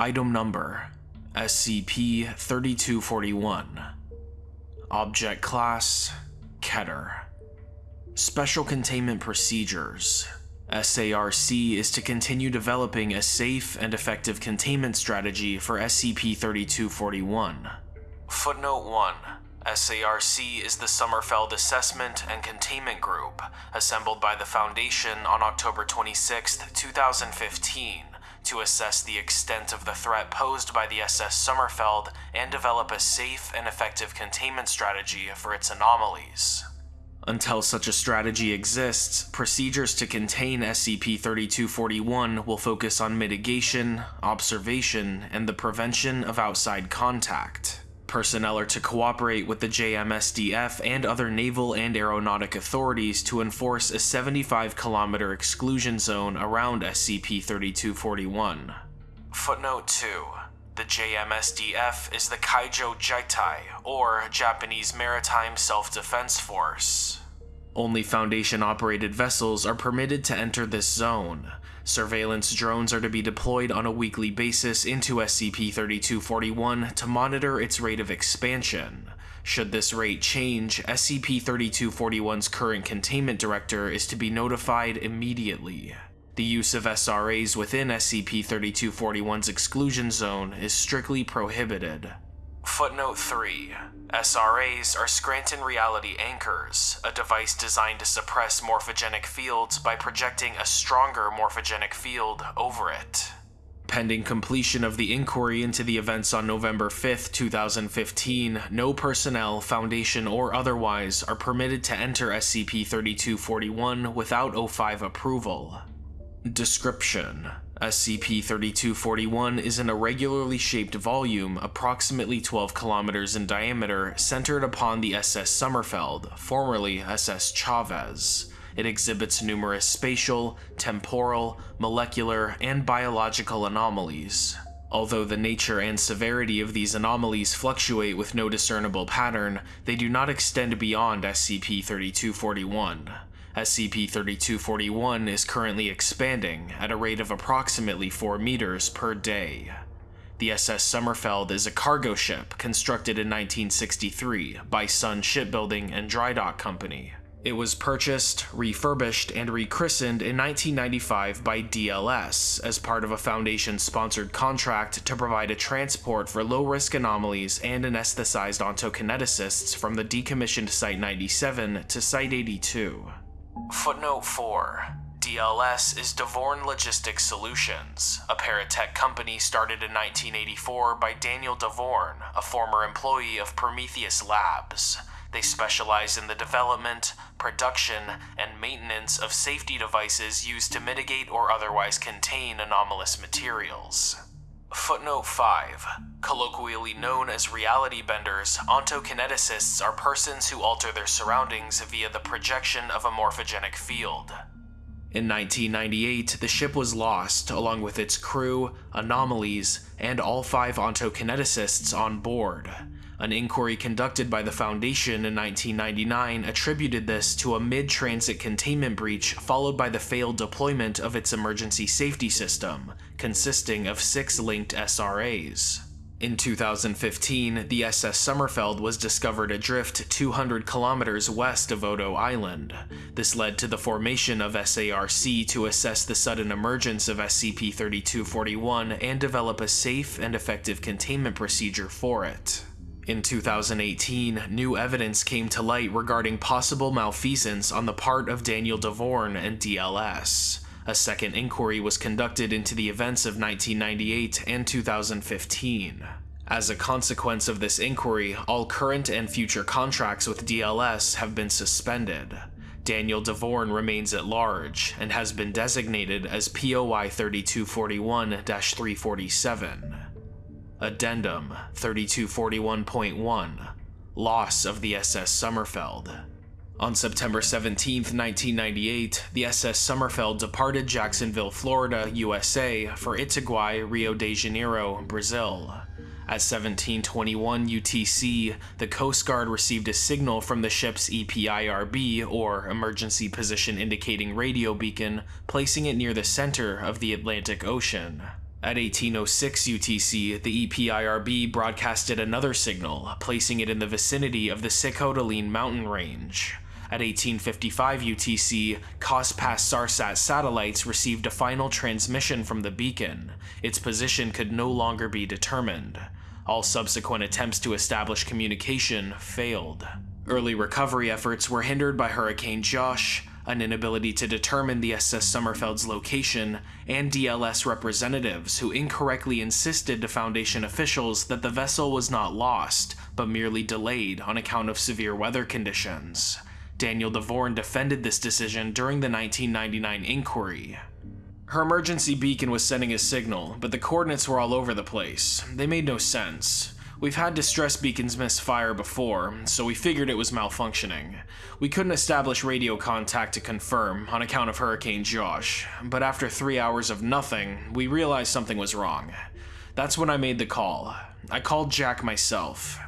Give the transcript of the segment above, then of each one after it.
Item Number SCP-3241 Object Class Keter. Special Containment Procedures. SARC is to continue developing a safe and effective containment strategy for SCP-3241. Footnote 1 SARC is the Sommerfeld Assessment and Containment Group, assembled by the Foundation on October 26, 2015, to assess the extent of the threat posed by the SS Sommerfeld and develop a safe and effective containment strategy for its anomalies. Until such a strategy exists, procedures to contain SCP-3241 will focus on mitigation, observation, and the prevention of outside contact. Personnel are to cooperate with the JMSDF and other naval and aeronautic authorities to enforce a 75 kilometer exclusion zone around SCP-3241. Footnote 2. The JMSDF is the Kaijo Jieitai, or Japanese Maritime Self-Defense Force. Only Foundation-operated vessels are permitted to enter this zone. Surveillance drones are to be deployed on a weekly basis into SCP-3241 to monitor its rate of expansion. Should this rate change, SCP-3241's current containment director is to be notified immediately. The use of SRAs within SCP-3241's exclusion zone is strictly prohibited. Footnote 3. SRAs are Scranton Reality Anchors, a device designed to suppress morphogenic fields by projecting a stronger morphogenic field over it. Pending completion of the inquiry into the events on November 5, 2015, no personnel, Foundation, or otherwise are permitted to enter SCP-3241 without O5 approval. Description SCP-3241 is an irregularly shaped volume approximately 12 kilometers in diameter centered upon the SS Sommerfeld, formerly SS Chavez. It exhibits numerous spatial, temporal, molecular, and biological anomalies. Although the nature and severity of these anomalies fluctuate with no discernible pattern, they do not extend beyond SCP-3241. SCP-3241 is currently expanding at a rate of approximately 4 meters per day. The SS Sommerfeld is a cargo ship constructed in 1963 by Sun Shipbuilding and Dry Dock Company. It was purchased, refurbished, and rechristened in 1995 by DLS as part of a Foundation-sponsored contract to provide a transport for low-risk anomalies and anesthetized ontokineticists from the decommissioned Site-97 to Site-82. Footnote 4. DLS is Devorn Logistics Solutions, a paratech company started in 1984 by Daniel Devorn, a former employee of Prometheus Labs. They specialize in the development, production, and maintenance of safety devices used to mitigate or otherwise contain anomalous materials. Footnote 5. Colloquially known as reality benders, ontokineticists are persons who alter their surroundings via the projection of a morphogenic field. In 1998, the ship was lost, along with its crew, anomalies, and all five ontokineticists on board. An inquiry conducted by the Foundation in 1999 attributed this to a mid-transit containment breach followed by the failed deployment of its emergency safety system, consisting of six linked SRAs. In 2015, the SS Sommerfeld was discovered adrift 200 kilometers west of Odo Island. This led to the formation of SARC to assess the sudden emergence of SCP-3241 and develop a safe and effective containment procedure for it. In 2018, new evidence came to light regarding possible malfeasance on the part of Daniel Devorn and DLS. A second inquiry was conducted into the events of 1998 and 2015. As a consequence of this inquiry, all current and future contracts with DLS have been suspended. Daniel Devorn remains at large and has been designated as POI 3241-347. Addendum 3241.1 Loss of the SS Sommerfeld On September 17, 1998, the SS Sommerfeld departed Jacksonville, Florida, USA for Itaguai, Rio de Janeiro, Brazil. At 1721 UTC, the Coast Guard received a signal from the ship's EPIRB, or Emergency Position Indicating Radio Beacon, placing it near the center of the Atlantic Ocean. At 1806 UTC, the EPIRB broadcasted another signal, placing it in the vicinity of the Sikhote-Alin mountain range. At 1855 UTC, COSPAS SARSAT satellites received a final transmission from the beacon. Its position could no longer be determined. All subsequent attempts to establish communication failed. Early recovery efforts were hindered by Hurricane Josh, an inability to determine the SS Sommerfeld's location, and DLS representatives who incorrectly insisted to Foundation officials that the vessel was not lost, but merely delayed on account of severe weather conditions. Daniel DeVorn defended this decision during the 1999 inquiry. Her emergency beacon was sending a signal, but the coordinates were all over the place. They made no sense. We've had distress beacons miss fire before, so we figured it was malfunctioning. We couldn't establish radio contact to confirm on account of Hurricane Josh, but after three hours of nothing, we realized something was wrong. That's when I made the call. I called Jack myself.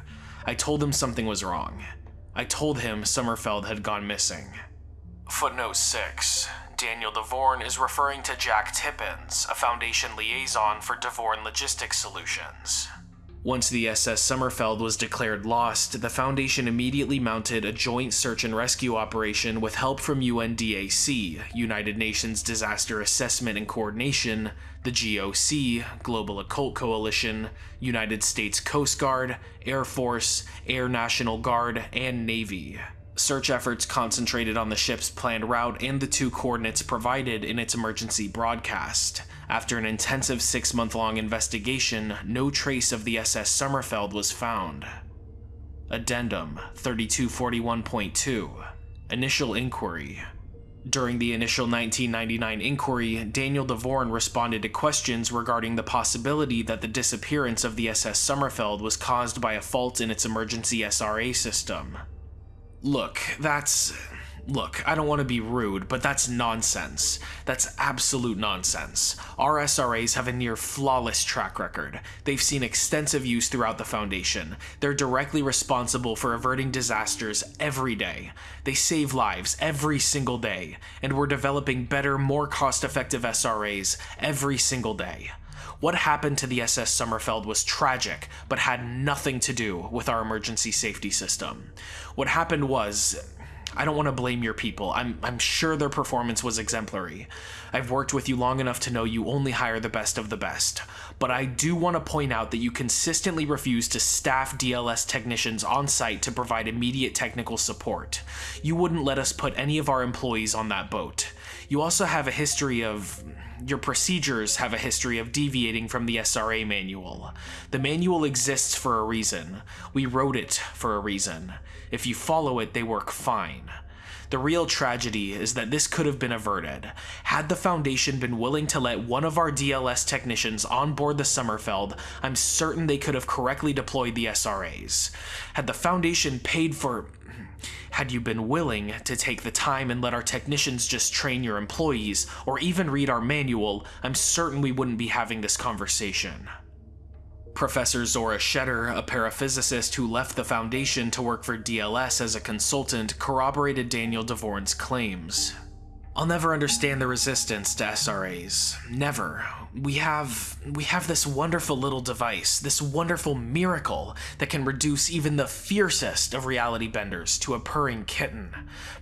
I told him something was wrong. I told him Sommerfeld had gone missing. Footnote 6. Daniel DeVorn is referring to Jack Tippins, a Foundation liaison for DeVorn Logistics Solutions. Once the SS Sommerfeld was declared lost, the Foundation immediately mounted a joint search and rescue operation with help from UNDAC, United Nations Disaster Assessment and Coordination, the GOC, Global Occult Coalition, United States Coast Guard, Air Force, Air National Guard, and Navy. Search efforts concentrated on the ship's planned route and the two coordinates provided in its emergency broadcast. After an intensive six month long investigation, no trace of the SS Sommerfeld was found. Addendum 3241.2 Initial Inquiry During the initial 1999 inquiry, Daniel DeVorn responded to questions regarding the possibility that the disappearance of the SS Sommerfeld was caused by a fault in its emergency SRA system. Look, that's Look, I don't want to be rude, but that's nonsense. That's absolute nonsense. Our SRAs have a near flawless track record. They've seen extensive use throughout the Foundation. They're directly responsible for averting disasters every day. They save lives every single day, and we're developing better, more cost effective SRAs every single day. What happened to the SS Sommerfeld was tragic, but had nothing to do with our emergency safety system. What happened was, I don't want to blame your people. I'm, I'm sure their performance was exemplary. I've worked with you long enough to know you only hire the best of the best. But I do want to point out that you consistently refuse to staff DLS technicians on site to provide immediate technical support. You wouldn't let us put any of our employees on that boat. You also have a history of your procedures have a history of deviating from the SRA manual. The manual exists for a reason. We wrote it for a reason. If you follow it, they work fine. The real tragedy is that this could have been averted. Had the Foundation been willing to let one of our DLS technicians on board the Sommerfeld, I'm certain they could have correctly deployed the SRAs. Had the Foundation paid for had you been willing to take the time and let our technicians just train your employees, or even read our manual, I'm certain we wouldn't be having this conversation. Professor Zora Shetter, a paraphysicist who left the Foundation to work for DLS as a consultant, corroborated Daniel DeVorn's claims. I'll never understand the resistance to SRAs. Never. We have we have this wonderful little device, this wonderful miracle that can reduce even the fiercest of reality benders to a purring kitten.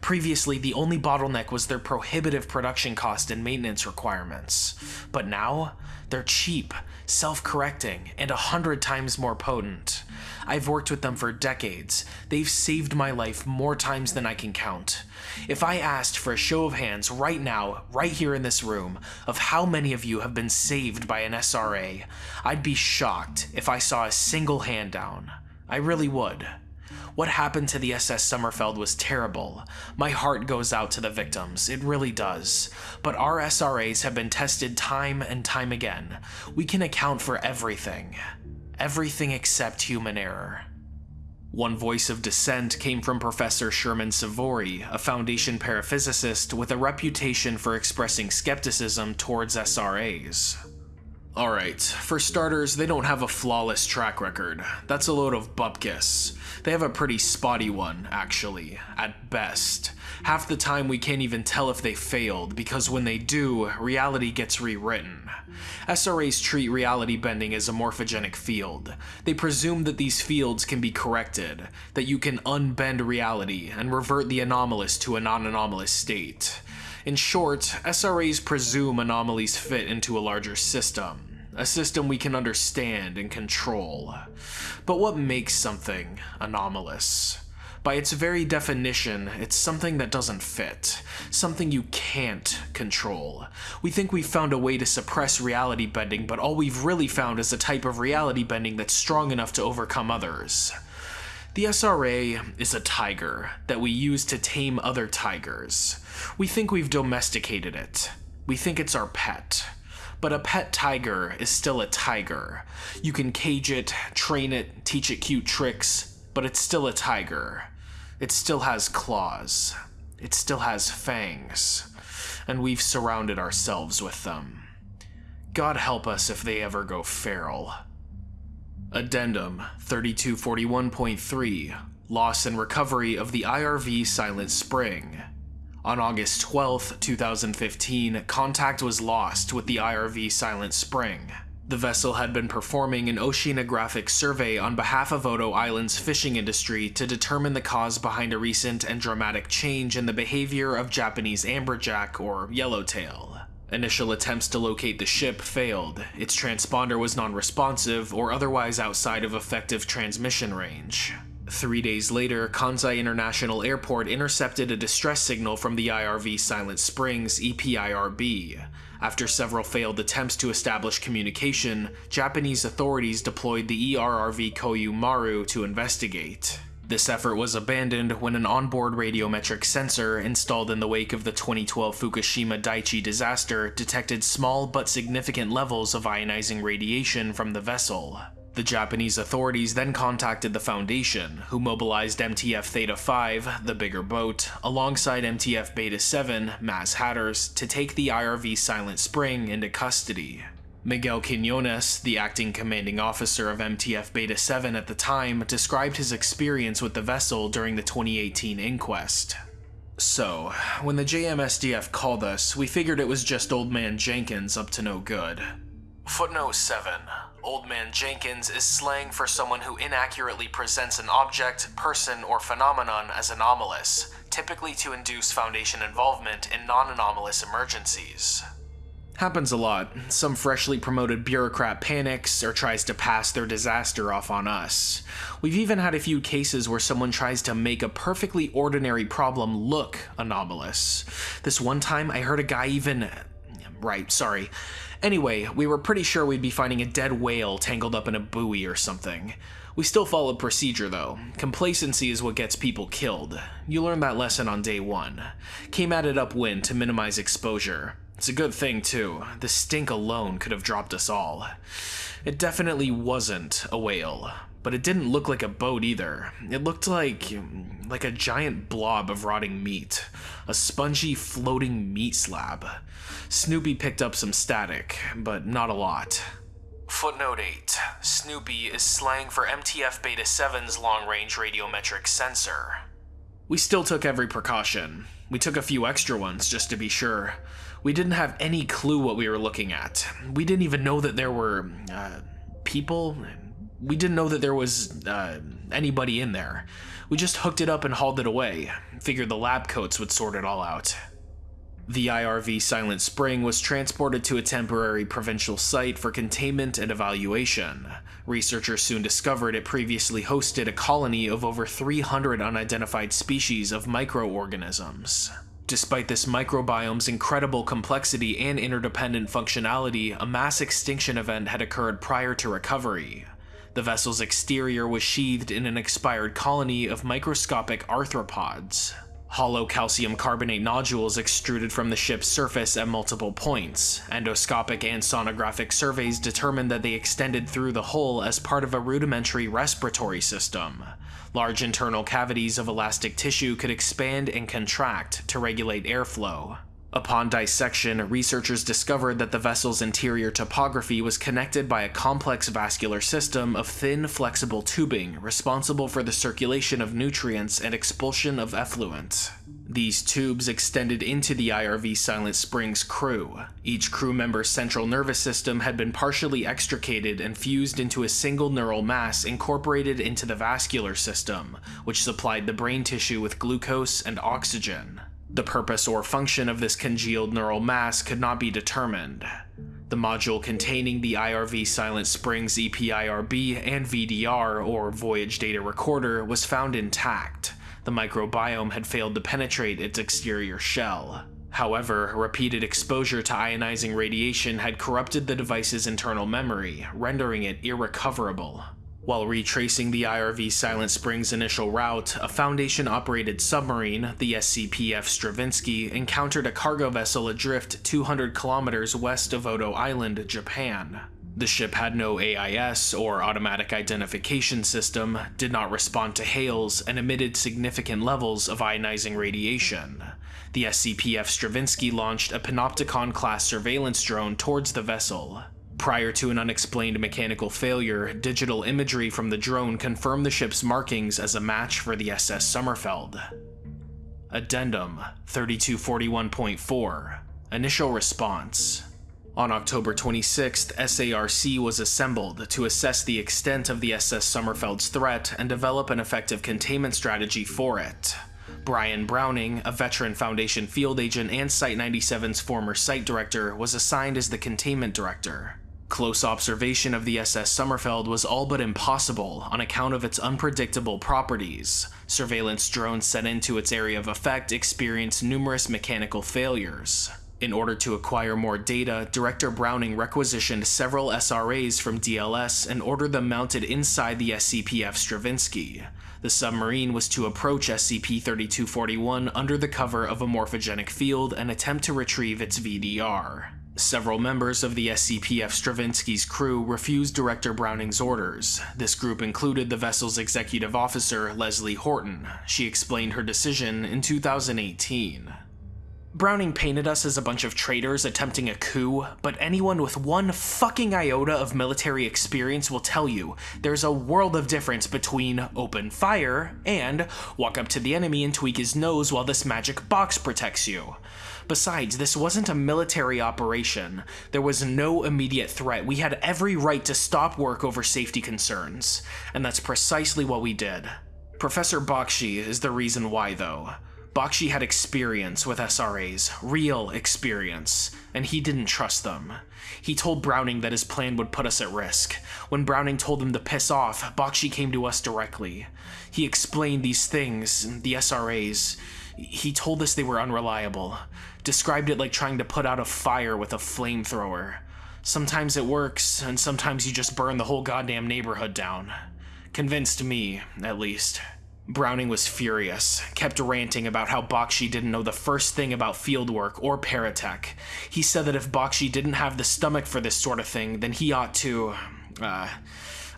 Previously, the only bottleneck was their prohibitive production cost and maintenance requirements. But now, they're cheap, self-correcting, and a hundred times more potent. I've worked with them for decades. They've saved my life more times than I can count. If I asked for a show of hands right now, right here in this room, of how many of you have been saved by an SRA, I'd be shocked if I saw a single hand down. I really would. What happened to the SS Sommerfeld was terrible. My heart goes out to the victims, it really does. But our SRAs have been tested time and time again. We can account for everything. Everything except human error. One voice of dissent came from Professor Sherman Savory, a Foundation paraphysicist with a reputation for expressing skepticism towards SRAs. Alright, for starters, they don't have a flawless track record. That's a load of bupkis. They have a pretty spotty one, actually, at best. Half the time we can't even tell if they failed, because when they do, reality gets rewritten. SRAs treat reality bending as a morphogenic field. They presume that these fields can be corrected, that you can unbend reality and revert the anomalous to a non-anomalous state. In short, SRAs presume anomalies fit into a larger system a system we can understand and control. But what makes something anomalous? By its very definition, it's something that doesn't fit, something you can't control. We think we've found a way to suppress reality bending, but all we've really found is a type of reality bending that's strong enough to overcome others. The SRA is a tiger that we use to tame other tigers. We think we've domesticated it. We think it's our pet. But a pet tiger is still a tiger. You can cage it, train it, teach it cute tricks, but it's still a tiger. It still has claws. It still has fangs. And we've surrounded ourselves with them. God help us if they ever go feral. Addendum 3241.3 Loss and Recovery of the IRV Silent Spring on August 12, 2015, contact was lost with the IRV Silent Spring. The vessel had been performing an oceanographic survey on behalf of Odo Island's fishing industry to determine the cause behind a recent and dramatic change in the behavior of Japanese amberjack or yellowtail. Initial attempts to locate the ship failed. Its transponder was non-responsive or otherwise outside of effective transmission range. Three days later, Kansai International Airport intercepted a distress signal from the IRV Silent Springs EPIRB. After several failed attempts to establish communication, Japanese authorities deployed the ERRV Koyu Maru to investigate. This effort was abandoned when an onboard radiometric sensor installed in the wake of the 2012 Fukushima Daiichi disaster detected small but significant levels of ionizing radiation from the vessel. The Japanese authorities then contacted the Foundation, who mobilized MTF Theta 5, the bigger boat, alongside MTF Beta 7, Maz Hatters, to take the IRV Silent Spring into custody. Miguel Quinones, the acting commanding officer of MTF Beta 7 at the time, described his experience with the vessel during the 2018 inquest. So, when the JMSDF called us, we figured it was just Old Man Jenkins up to no good. Footnote 7. Old Man Jenkins is slang for someone who inaccurately presents an object, person, or phenomenon as anomalous, typically to induce Foundation involvement in non-anomalous emergencies. Happens a lot. Some freshly promoted bureaucrat panics or tries to pass their disaster off on us. We've even had a few cases where someone tries to make a perfectly ordinary problem look anomalous. This one time I heard a guy even... Right, sorry. Anyway, we were pretty sure we'd be finding a dead whale tangled up in a buoy or something. We still followed procedure though. Complacency is what gets people killed. You learned that lesson on day one. Came at it upwind to minimize exposure. It's a good thing too. The stink alone could have dropped us all. It definitely wasn't a whale, but it didn't look like a boat either. It looked like like a giant blob of rotting meat, a spongy floating meat slab. Snoopy picked up some static, but not a lot. Footnote 8. Snoopy is slang for MTF Beta 7's long-range radiometric sensor. We still took every precaution. We took a few extra ones just to be sure. We didn't have any clue what we were looking at. We didn't even know that there were, uh, people. We didn't know that there was, uh, anybody in there. We just hooked it up and hauled it away. Figured the lab coats would sort it all out. The IRV Silent Spring was transported to a temporary provincial site for containment and evaluation. Researchers soon discovered it previously hosted a colony of over 300 unidentified species of microorganisms. Despite this microbiome's incredible complexity and interdependent functionality, a mass extinction event had occurred prior to recovery. The vessel's exterior was sheathed in an expired colony of microscopic arthropods. Hollow calcium carbonate nodules extruded from the ship's surface at multiple points. Endoscopic and sonographic surveys determined that they extended through the hull as part of a rudimentary respiratory system. Large internal cavities of elastic tissue could expand and contract to regulate airflow. Upon dissection, researchers discovered that the vessel's interior topography was connected by a complex vascular system of thin, flexible tubing responsible for the circulation of nutrients and expulsion of effluent. These tubes extended into the IRV Silent Springs crew. Each crew member's central nervous system had been partially extricated and fused into a single neural mass incorporated into the vascular system, which supplied the brain tissue with glucose and oxygen. The purpose or function of this congealed neural mass could not be determined. The module containing the IRV Silent Springs EPIRB and VDR, or Voyage Data Recorder, was found intact. The microbiome had failed to penetrate its exterior shell. However, repeated exposure to ionizing radiation had corrupted the device's internal memory, rendering it irrecoverable. While retracing the IRV Silent Springs initial route, a Foundation-operated submarine, the SCPF Stravinsky, encountered a cargo vessel adrift 200 kilometers west of Odo Island, Japan. The ship had no AIS, or automatic identification system, did not respond to hails, and emitted significant levels of ionizing radiation. The SCPF Stravinsky launched a Panopticon-class surveillance drone towards the vessel. Prior to an unexplained mechanical failure, digital imagery from the drone confirmed the ship's markings as a match for the SS Sommerfeld. Addendum 3241.4 Initial Response On October 26th, SARC was assembled to assess the extent of the SS Sommerfeld's threat and develop an effective containment strategy for it. Brian Browning, a veteran Foundation field agent and Site 97's former site director, was assigned as the containment director. Close observation of the SS Sommerfeld was all but impossible on account of its unpredictable properties. Surveillance drones sent into its area of effect experienced numerous mechanical failures. In order to acquire more data, Director Browning requisitioned several SRAs from DLS and ordered them mounted inside the SCPF Stravinsky. The submarine was to approach SCP-3241 under the cover of a morphogenic field and attempt to retrieve its VDR. Several members of the SCPF Stravinsky's crew refused Director Browning's orders. This group included the vessel's executive officer, Leslie Horton. She explained her decision in 2018. Browning painted us as a bunch of traitors attempting a coup, but anyone with one fucking iota of military experience will tell you there's a world of difference between open fire and walk up to the enemy and tweak his nose while this magic box protects you. Besides, this wasn't a military operation. There was no immediate threat. We had every right to stop work over safety concerns. And that's precisely what we did. Professor Bakshi is the reason why, though. Bakshi had experience with SRAs, real experience, and he didn't trust them. He told Browning that his plan would put us at risk. When Browning told him to piss off, Bakshi came to us directly. He explained these things, the SRAs. He told us they were unreliable described it like trying to put out a fire with a flamethrower. Sometimes it works, and sometimes you just burn the whole goddamn neighborhood down. Convinced me, at least. Browning was furious, kept ranting about how Bakshi didn't know the first thing about fieldwork or paratech. He said that if Bakshi didn't have the stomach for this sort of thing, then he ought to, uh,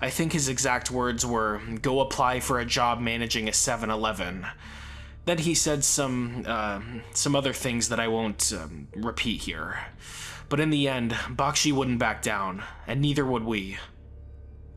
I think his exact words were, go apply for a job managing a 7-Eleven. Then he said some, uh, some other things that I won't um, repeat here. But in the end, Bakshi wouldn't back down, and neither would we.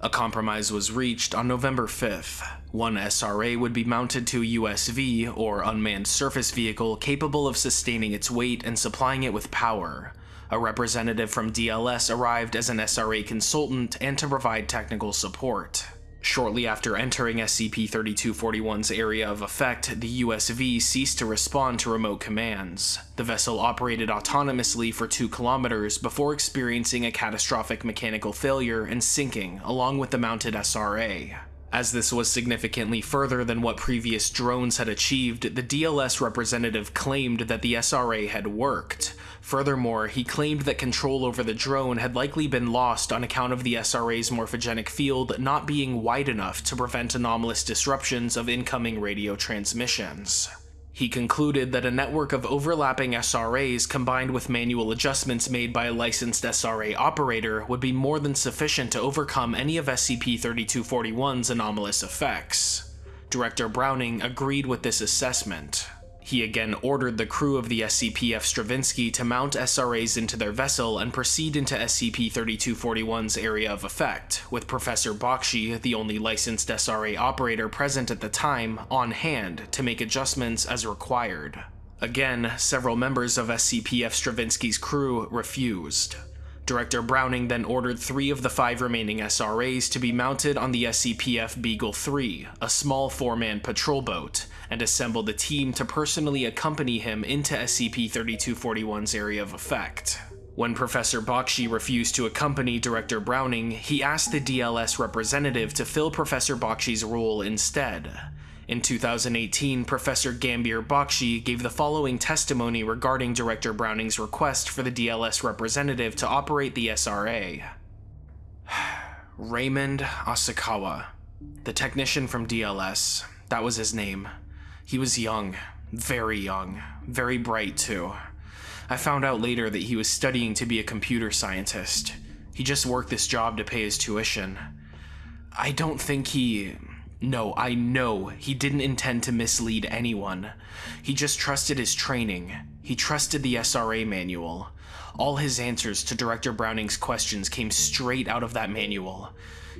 A compromise was reached on November 5th. One SRA would be mounted to a USV, or unmanned surface vehicle, capable of sustaining its weight and supplying it with power. A representative from DLS arrived as an SRA consultant and to provide technical support. Shortly after entering SCP-3241's area of effect, the USV ceased to respond to remote commands. The vessel operated autonomously for 2 kilometers before experiencing a catastrophic mechanical failure and sinking along with the mounted SRA. As this was significantly further than what previous drones had achieved, the DLS representative claimed that the SRA had worked. Furthermore, he claimed that control over the drone had likely been lost on account of the SRA's morphogenic field not being wide enough to prevent anomalous disruptions of incoming radio transmissions. He concluded that a network of overlapping SRAs combined with manual adjustments made by a licensed SRA operator would be more than sufficient to overcome any of SCP-3241's anomalous effects. Director Browning agreed with this assessment. He again ordered the crew of the SCP-F Stravinsky to mount SRAs into their vessel and proceed into SCP-3241's area of effect, with Professor Bakshi, the only licensed SRA operator present at the time, on hand to make adjustments as required. Again, several members of SCP-F Stravinsky's crew refused. Director Browning then ordered three of the five remaining SRAs to be mounted on the SCP-F Beagle 3, a small four-man patrol boat, and assembled a team to personally accompany him into SCP-3241's area of effect. When Professor Bakshi refused to accompany Director Browning, he asked the DLS representative to fill Professor Bakshi's role instead. In 2018, Professor Gambier Bakshi gave the following testimony regarding Director Browning's request for the DLS representative to operate the SRA. Raymond Asakawa, the technician from DLS, that was his name. He was young, very young, very bright too. I found out later that he was studying to be a computer scientist. He just worked this job to pay his tuition. I don't think he no, I know he didn't intend to mislead anyone. He just trusted his training. He trusted the SRA manual. All his answers to Director Browning's questions came straight out of that manual.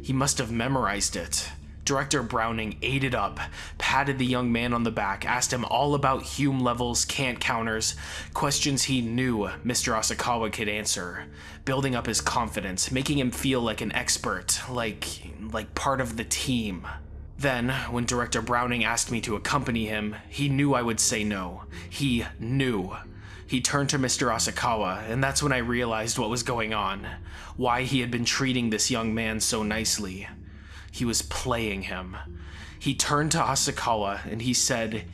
He must have memorized it. Director Browning ate it up, patted the young man on the back, asked him all about Hume levels, Kant counters, questions he knew Mr. Asakawa could answer, building up his confidence, making him feel like an expert, like like part of the team. Then, when Director Browning asked me to accompany him, he knew I would say no. He knew. He turned to Mr. Asakawa, and that's when I realized what was going on. Why he had been treating this young man so nicely. He was playing him. He turned to Asakawa and he said,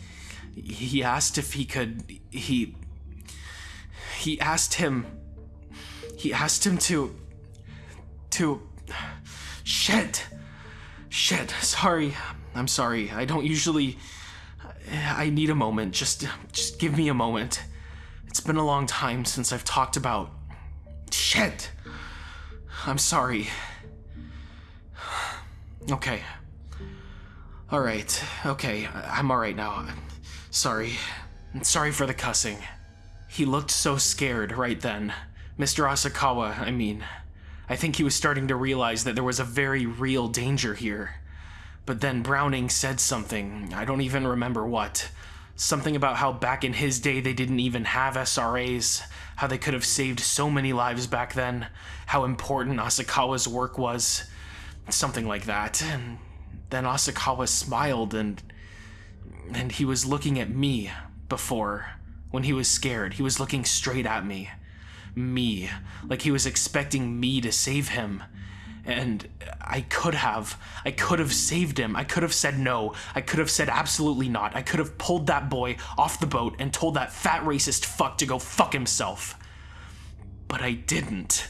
he asked if he could, he, he asked him, he asked him to, to, shit. Shit, sorry. I'm sorry. I don't usually... I need a moment. Just, just give me a moment. It's been a long time since I've talked about... Shit! I'm sorry. Okay. Alright, okay. I'm alright now. Sorry. Sorry for the cussing. He looked so scared right then. Mr. Asakawa, I mean. I think he was starting to realize that there was a very real danger here. But then Browning said something, I don't even remember what. Something about how back in his day they didn't even have SRAs, how they could have saved so many lives back then, how important Asakawa's work was. Something like that. And then Asakawa smiled and. and he was looking at me before. When he was scared, he was looking straight at me me, like he was expecting me to save him. And I could have. I could have saved him. I could have said no. I could have said absolutely not. I could have pulled that boy off the boat and told that fat racist fuck to go fuck himself. But I didn't.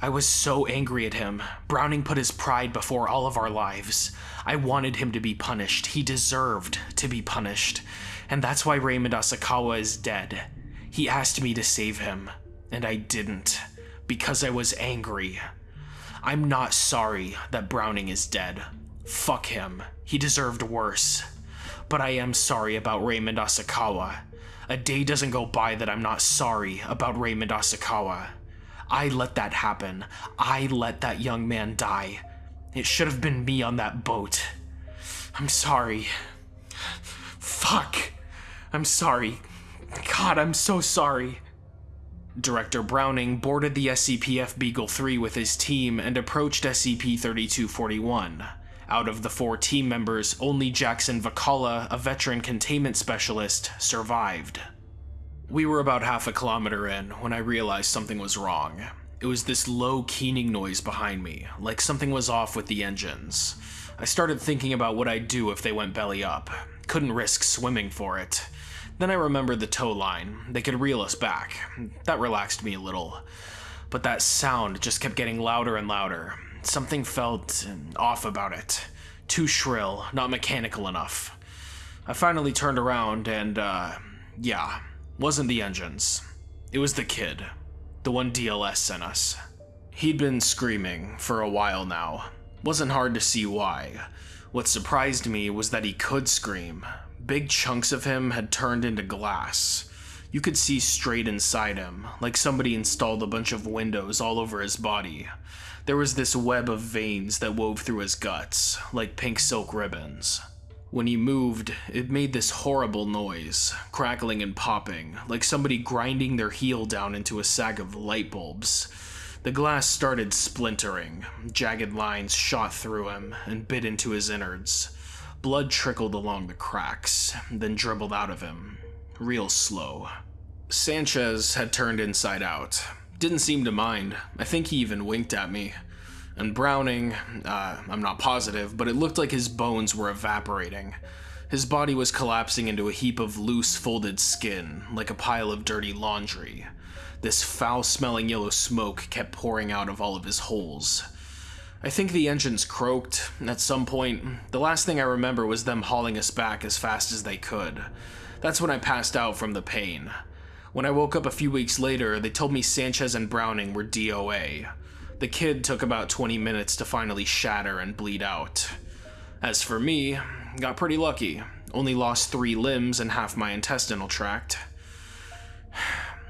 I was so angry at him. Browning put his pride before all of our lives. I wanted him to be punished. He deserved to be punished. And that's why Raymond Asakawa is dead. He asked me to save him and I didn't, because I was angry. I'm not sorry that Browning is dead. Fuck him. He deserved worse. But I am sorry about Raymond Asakawa. A day doesn't go by that I'm not sorry about Raymond Asakawa. I let that happen. I let that young man die. It should have been me on that boat. I'm sorry. Fuck. I'm sorry. God, I'm so sorry. Director Browning boarded the SCP-F Beagle 3 with his team and approached SCP-3241. Out of the four team members, only Jackson Vakala, a veteran containment specialist, survived. We were about half a kilometer in when I realized something was wrong. It was this low keening noise behind me, like something was off with the engines. I started thinking about what I'd do if they went belly up. Couldn't risk swimming for it. Then I remembered the tow line. They could reel us back. That relaxed me a little. But that sound just kept getting louder and louder. Something felt off about it. Too shrill, not mechanical enough. I finally turned around and, uh, yeah, wasn't the engines. It was the kid. The one DLS sent us. He'd been screaming for a while now. Wasn't hard to see why. What surprised me was that he could scream, Big chunks of him had turned into glass. You could see straight inside him, like somebody installed a bunch of windows all over his body. There was this web of veins that wove through his guts, like pink silk ribbons. When he moved, it made this horrible noise, crackling and popping, like somebody grinding their heel down into a sack of light bulbs. The glass started splintering, jagged lines shot through him and bit into his innards. Blood trickled along the cracks, then dribbled out of him, real slow. Sanchez had turned inside out. Didn't seem to mind. I think he even winked at me. And Browning, uh, I'm not positive, but it looked like his bones were evaporating. His body was collapsing into a heap of loose, folded skin, like a pile of dirty laundry. This foul smelling yellow smoke kept pouring out of all of his holes. I think the engines croaked at some point. The last thing I remember was them hauling us back as fast as they could. That's when I passed out from the pain. When I woke up a few weeks later, they told me Sanchez and Browning were DOA. The kid took about 20 minutes to finally shatter and bleed out. As for me, got pretty lucky. Only lost three limbs and half my intestinal tract.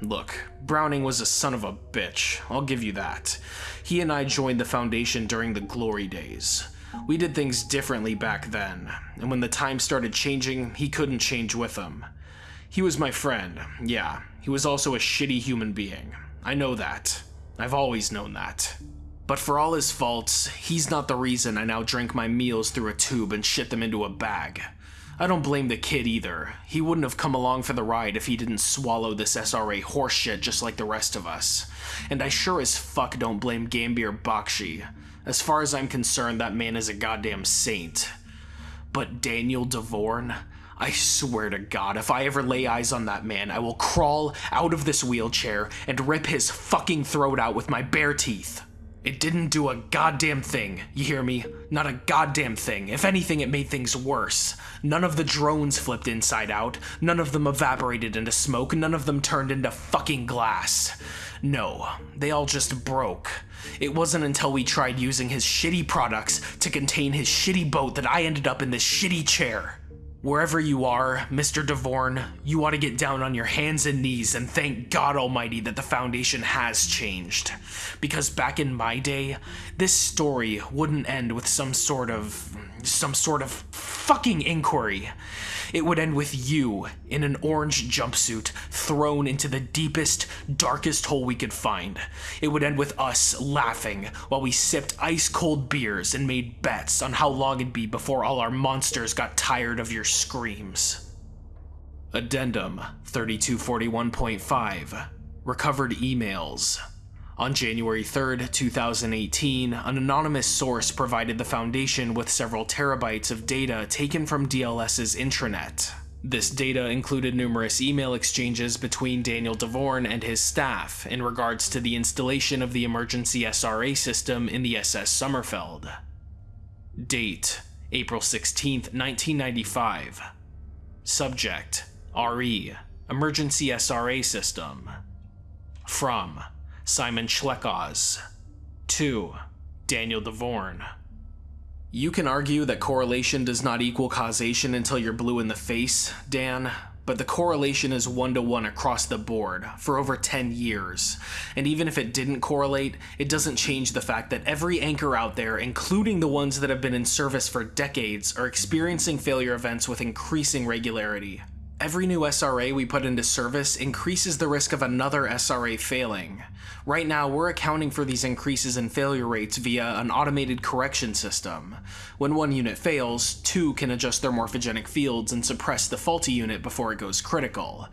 Look, Browning was a son of a bitch, I'll give you that. He and I joined the Foundation during the glory days. We did things differently back then, and when the time started changing, he couldn't change with them. He was my friend, yeah. He was also a shitty human being. I know that. I've always known that. But for all his faults, he's not the reason I now drink my meals through a tube and shit them into a bag. I don't blame the kid either. He wouldn't have come along for the ride if he didn't swallow this SRA horseshit just like the rest of us. And I sure as fuck don't blame Gambir Bakshi. As far as I'm concerned, that man is a goddamn saint. But Daniel DeVorn, I swear to God, if I ever lay eyes on that man, I will crawl out of this wheelchair and rip his fucking throat out with my bare teeth. It didn't do a goddamn thing, you hear me? Not a goddamn thing. If anything, it made things worse. None of the drones flipped inside out, none of them evaporated into smoke, none of them turned into fucking glass. No, they all just broke. It wasn't until we tried using his shitty products to contain his shitty boat that I ended up in this shitty chair. Wherever you are, Mr. DeVorn, you ought to get down on your hands and knees and thank God Almighty that the Foundation has changed. Because back in my day, this story wouldn't end with some sort of. some sort of fucking inquiry. It would end with you in an orange jumpsuit thrown into the deepest, darkest hole we could find. It would end with us laughing while we sipped ice cold beers and made bets on how long it'd be before all our monsters got tired of your screams. Addendum 3241.5 Recovered emails. On January 3, 2018, an anonymous source provided the Foundation with several terabytes of data taken from DLS's intranet. This data included numerous email exchanges between Daniel DeVorn and his staff in regards to the installation of the emergency SRA system in the SS Sommerfeld. Date April 16, 1995. Subject RE Emergency SRA System. From Simon Schleckoz. 2. Daniel DeVorn. You can argue that correlation does not equal causation until you're blue in the face, Dan, but the correlation is one to one across the board for over 10 years. And even if it didn't correlate, it doesn't change the fact that every anchor out there, including the ones that have been in service for decades, are experiencing failure events with increasing regularity. Every new SRA we put into service increases the risk of another SRA failing. Right now, we're accounting for these increases in failure rates via an automated correction system. When one unit fails, two can adjust their morphogenic fields and suppress the faulty unit before it goes critical.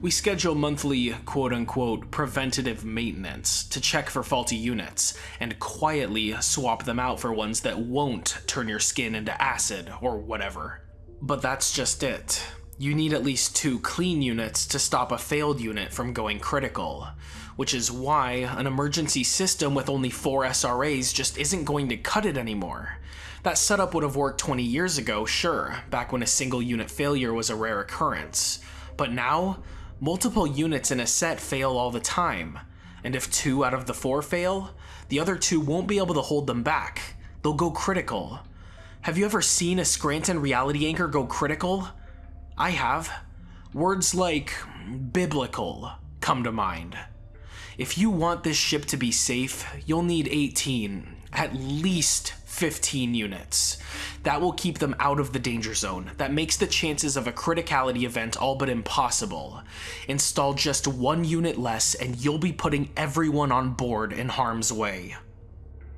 We schedule monthly quote-unquote preventative maintenance to check for faulty units, and quietly swap them out for ones that won't turn your skin into acid or whatever. But that's just it you need at least two clean units to stop a failed unit from going critical, which is why an emergency system with only four SRAs just isn't going to cut it anymore. That setup would have worked 20 years ago, sure, back when a single unit failure was a rare occurrence. But now, multiple units in a set fail all the time, and if two out of the four fail, the other two won't be able to hold them back. They'll go critical. Have you ever seen a Scranton reality anchor go critical? I have. Words like biblical come to mind. If you want this ship to be safe, you'll need 18, at least 15 units. That will keep them out of the danger zone. That makes the chances of a criticality event all but impossible. Install just one unit less and you'll be putting everyone on board in harm's way.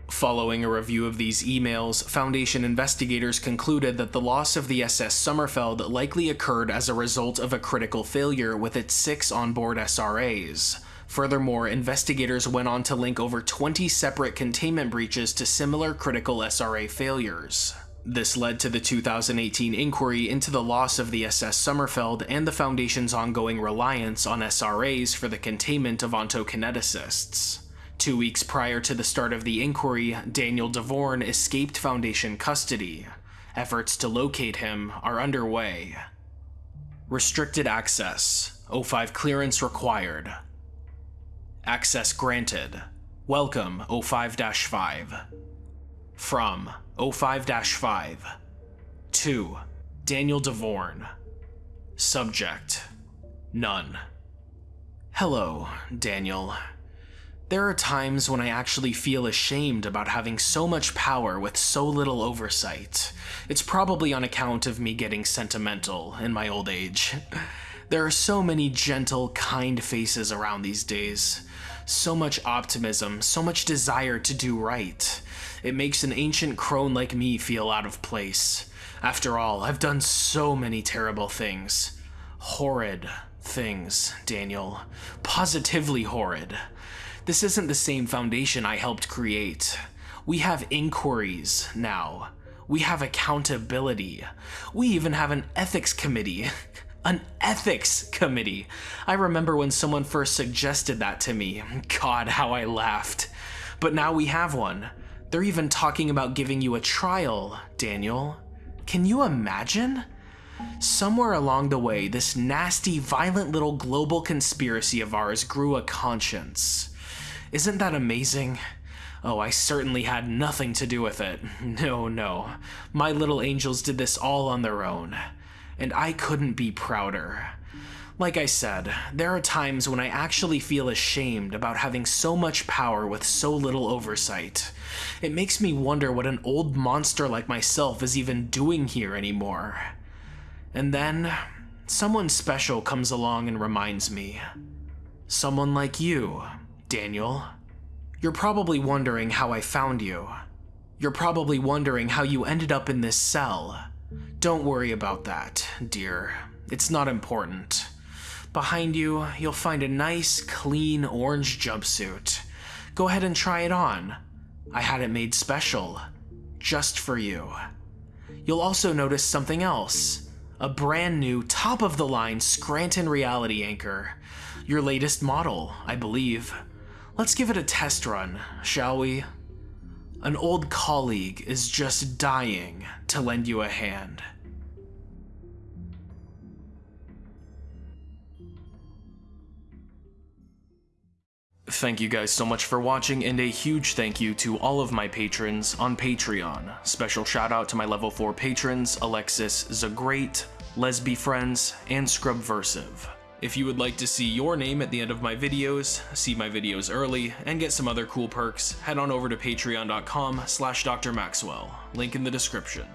Following a review of these emails, Foundation investigators concluded that the loss of the SS Sommerfeld likely occurred as a result of a critical failure with its six onboard SRAs. Furthermore, investigators went on to link over 20 separate containment breaches to similar critical SRA failures. This led to the 2018 inquiry into the loss of the SS Sommerfeld and the Foundation's ongoing reliance on SRAs for the containment of ontokineticists. Two weeks prior to the start of the inquiry, Daniel DeVorn escaped Foundation custody. Efforts to locate him are underway. Restricted access. O5 clearance required. Access granted. Welcome, O5-5. From O5-5. To Daniel DeVorn. Subject. None. Hello, Daniel. There are times when I actually feel ashamed about having so much power with so little oversight. It's probably on account of me getting sentimental in my old age. There are so many gentle, kind faces around these days. So much optimism, so much desire to do right. It makes an ancient crone like me feel out of place. After all, I've done so many terrible things. Horrid things, Daniel. Positively horrid. This isn't the same foundation I helped create. We have inquiries now. We have accountability. We even have an ethics committee. An ethics committee. I remember when someone first suggested that to me. God, how I laughed. But now we have one. They're even talking about giving you a trial, Daniel. Can you imagine? Somewhere along the way, this nasty, violent little global conspiracy of ours grew a conscience. Isn't that amazing? Oh, I certainly had nothing to do with it. No, no. My little angels did this all on their own and I couldn't be prouder. Like I said, there are times when I actually feel ashamed about having so much power with so little oversight. It makes me wonder what an old monster like myself is even doing here anymore. And then, someone special comes along and reminds me. Someone like you, Daniel. You're probably wondering how I found you. You're probably wondering how you ended up in this cell. Don't worry about that, dear. It's not important. Behind you, you'll find a nice, clean orange jumpsuit. Go ahead and try it on. I had it made special. Just for you. You'll also notice something else. A brand new, top-of-the-line Scranton reality anchor. Your latest model, I believe. Let's give it a test run, shall we? An old colleague is just dying to lend you a hand. Thank you guys so much for watching, and a huge thank you to all of my patrons on Patreon. Special shout out to my level 4 patrons, Alexis Zagreat, Lesby Friends, and Scrubversive. If you would like to see your name at the end of my videos, see my videos early, and get some other cool perks, head on over to patreon.com slash drmaxwell, link in the description.